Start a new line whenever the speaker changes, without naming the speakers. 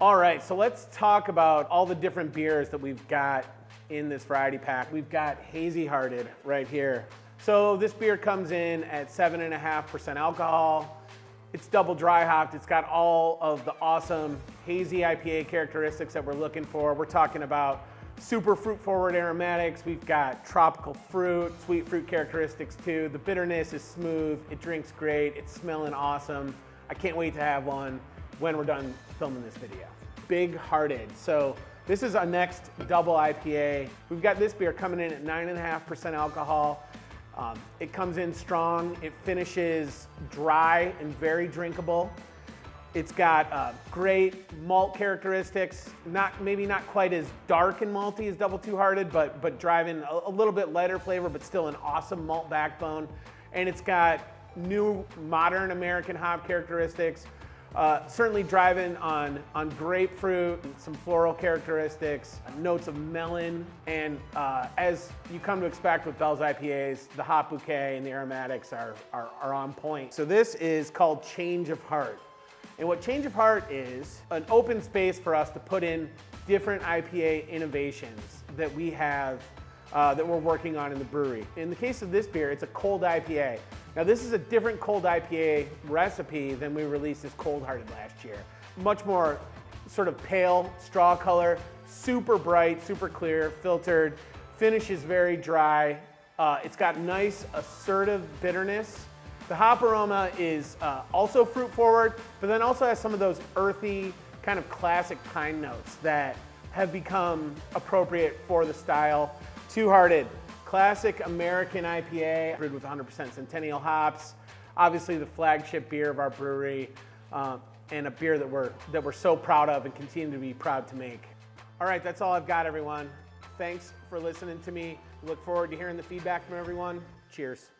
All right, so let's talk about all the different beers that we've got in this variety pack. We've got Hazy Hearted right here. So this beer comes in at 7.5% alcohol. It's double dry hopped. It's got all of the awesome hazy IPA characteristics that we're looking for. We're talking about super fruit forward aromatics. We've got tropical fruit, sweet fruit characteristics too. The bitterness is smooth. It drinks great. It's smelling awesome. I can't wait to have one when we're done filming this video. Big Hearted. So this is our next double IPA. We've got this beer coming in at 9.5% alcohol. Um, it comes in strong. It finishes dry and very drinkable. It's got uh, great malt characteristics, not maybe not quite as dark and malty as Double Two Hearted, but, but driving a, a little bit lighter flavor, but still an awesome malt backbone. And it's got new modern American hop characteristics, uh, certainly driving on, on grapefruit, some floral characteristics, notes of melon, and uh, as you come to expect with Bell's IPAs, the hop bouquet and the aromatics are, are, are on point. So this is called Change of Heart. And what Change of Heart is, an open space for us to put in different IPA innovations that we have uh, that we're working on in the brewery. In the case of this beer, it's a cold IPA. Now this is a different cold IPA recipe than we released as Cold Hearted last year. Much more sort of pale straw color, super bright, super clear, filtered, finish is very dry. Uh, it's got nice assertive bitterness the hop aroma is uh, also fruit forward, but then also has some of those earthy, kind of classic pine notes that have become appropriate for the style. Two Hearted, classic American IPA, brewed with 100% Centennial hops. Obviously the flagship beer of our brewery, uh, and a beer that we're, that we're so proud of and continue to be proud to make. All right, that's all I've got, everyone. Thanks for listening to me. Look forward to hearing the feedback from everyone. Cheers.